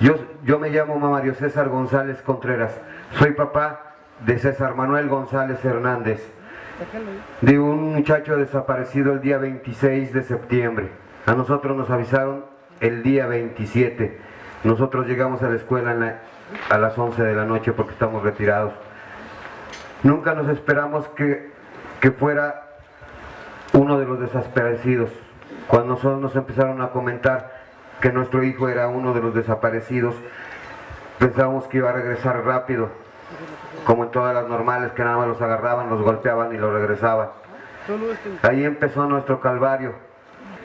Yo, yo me llamo Mario César González Contreras. Soy papá de César Manuel González Hernández, de un muchacho desaparecido el día 26 de septiembre. A nosotros nos avisaron el día 27. Nosotros llegamos a la escuela en la- a las 11 de la noche porque estamos retirados. Nunca nos esperamos que, que fuera uno de los desaparecidos. Cuando nosotros nos empezaron a comentar que nuestro hijo era uno de los desaparecidos, pensábamos que iba a regresar rápido, como en todas las normales, que nada más los agarraban, los golpeaban y los regresaban. Ahí empezó nuestro calvario.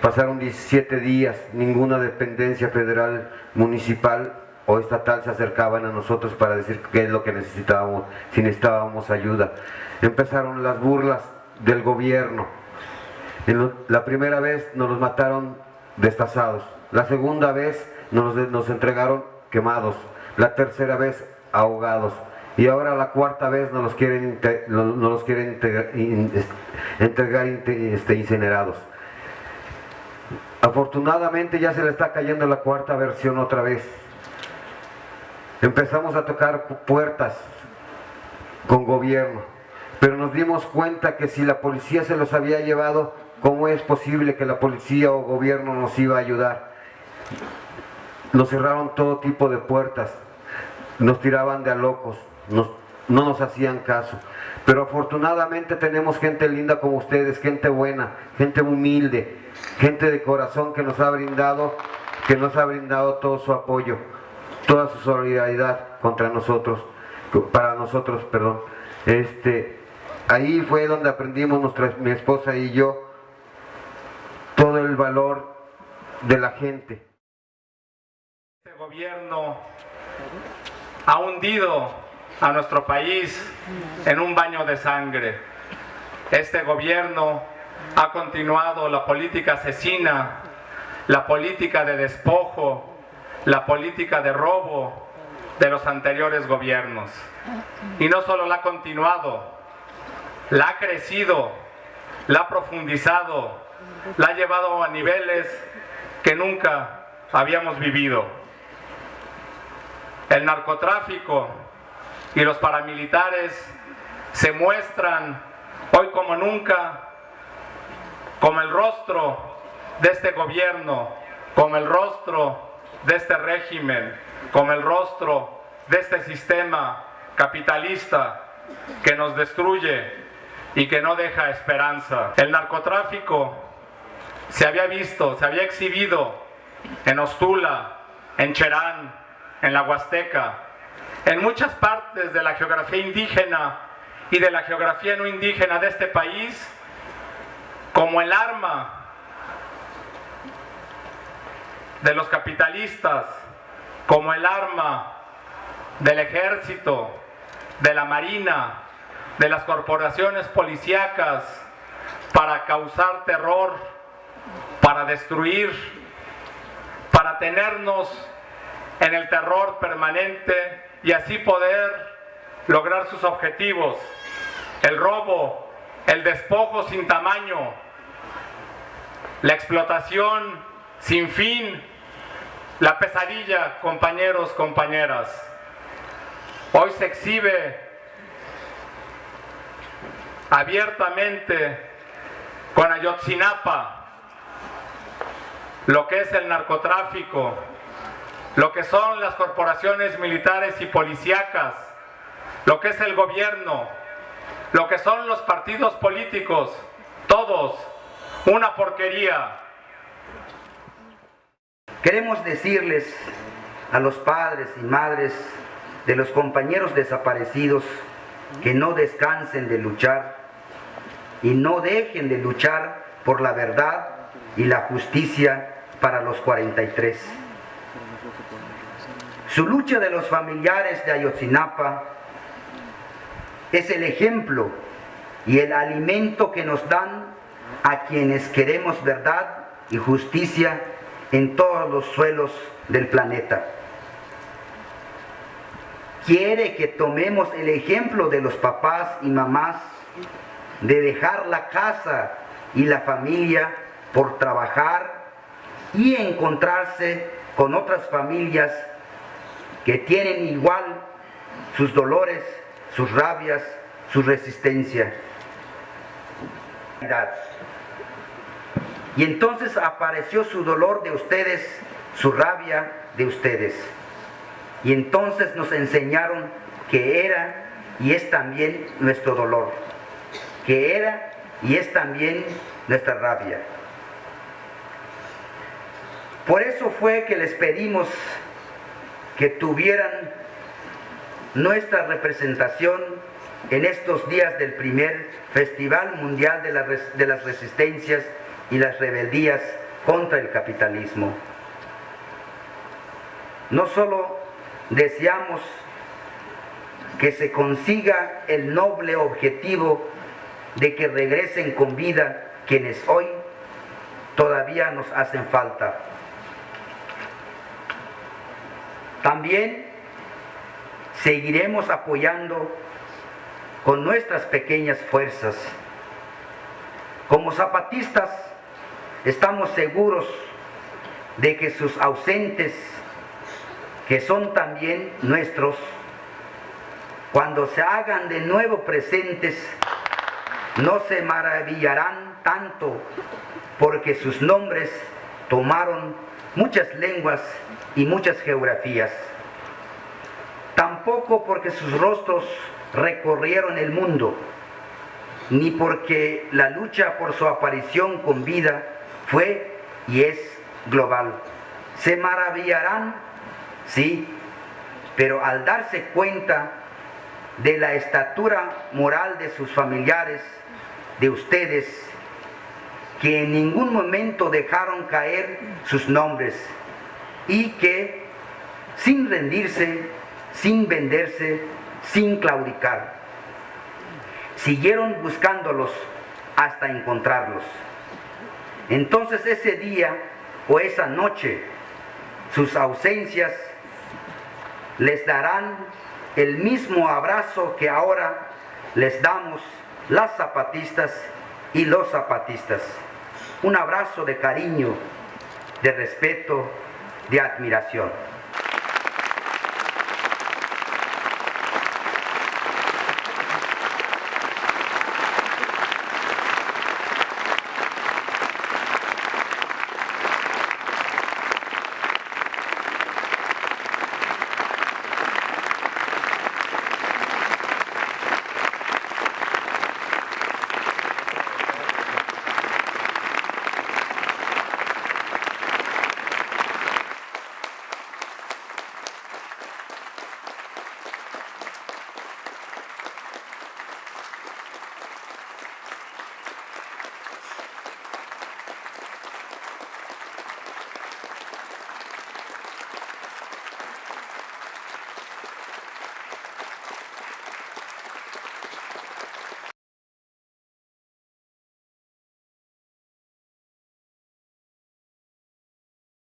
Pasaron 17 días, ninguna dependencia federal, municipal o estatal se acercaban a nosotros para decir qué es lo que necesitábamos, si necesitábamos ayuda. Empezaron las burlas del gobierno. La primera vez nos los mataron destazados. La segunda vez nos, nos entregaron quemados. La tercera vez ahogados. Y ahora la cuarta vez nos los quieren, no- los quieren entregar este, incinerados. Afortunadamente ya se le está cayendo la cuarta versión otra vez. Empezamos a tocar pu- puertas con gobierno, pero nos dimos cuenta que si la policía se los había llevado, ¿cómo es posible que la policía o gobierno nos iba a ayudar? Nos cerraron todo tipo de puertas, nos tiraban de a locos, no nos hacían caso. Pero afortunadamente tenemos gente linda como ustedes, gente buena, gente humilde, gente de corazón que nos ha brindado, que nos ha brindado todo su apoyo, toda su solidaridad contra nosotros, para nosotros, perdón. Este, ahí fue donde aprendimos nuestra, mi esposa y yo todo el valor de la gente. Este gobierno ha hundido a nuestro país en un baño de sangre. Este gobierno ha continuado la política asesina, la política de despojo, la política de robo de los anteriores gobiernos. Y no solo la ha continuado, la ha crecido, la ha profundizado, la ha llevado a niveles que nunca habíamos vivido. El narcotráfico y los paramilitares se muestran hoy como nunca como el rostro de este gobierno, como el rostro de este régimen, como el rostro de este sistema capitalista que nos destruye y que no deja esperanza. El narcotráfico se había visto, se había exhibido en Ostula, en Cherán, en la Huasteca, en muchas partes de la geografía indígena y de la geografía no indígena de este país, como el arma de los capitalistas, como el arma del ejército, de la marina, de las corporaciones policíacas, para causar terror, para destruir, para tenernos en el terror permanente y así poder lograr sus objetivos. El robo, el despojo sin tamaño, la explotación sin fin, la pesadilla, compañeros, compañeras. Hoy se exhibe abiertamente con Ayotzinapa lo que es el narcotráfico, lo que son las corporaciones militares y policíacas, lo que es el gobierno, lo que son los partidos políticos, todos, una porquería. Queremos decirles a los padres y madres de los compañeros desaparecidos que no descansen de luchar y no dejen de luchar por la verdad y la justicia para los 43. Su lucha de los familiares de Ayotzinapa es el ejemplo y el alimento que nos dan a quienes queremos verdad y justicia en todos los suelos del planeta. Quiere que tomemos el ejemplo de los papás y mamás de dejar la casa y la familia por trabajar y encontrarse con otras familias que tienen igual sus dolores, sus rabias, su resistencia. Y entonces apareció su dolor de ustedes, su rabia de ustedes. Y entonces nos enseñaron que era y es también nuestro dolor, que era y es también nuestra rabia. Por eso fue que les pedimos que tuvieran nuestra representación en estos días del primer Festival Mundial de, las Resistencias y las Rebeldías contra el capitalismo. No solo deseamos que se consiga el noble objetivo de que regresen con vida quienes hoy todavía nos hacen falta. También seguiremos apoyando con nuestras pequeñas fuerzas. Como zapatistas estamos seguros de que sus ausentes, que son también nuestros, cuando se hagan de nuevo presentes, no se maravillarán tanto porque sus nombres tomaron muchas lenguas y muchas geografías. Tampoco porque sus rostros recorrieron el mundo, ni porque la lucha por su aparición con vida fue y es global. Se maravillarán, sí, pero al darse cuenta de la estatura moral de sus familiares, de ustedes, que en ningún momento dejaron caer sus nombres y que sin rendirse, sin venderse, sin claudicar. Siguieron buscándolos hasta encontrarlos. Entonces ese día o esa noche, sus ausencias les darán el mismo abrazo que ahora les damos las zapatistas y los zapatistas. Un abrazo de cariño, de respeto, de admiración.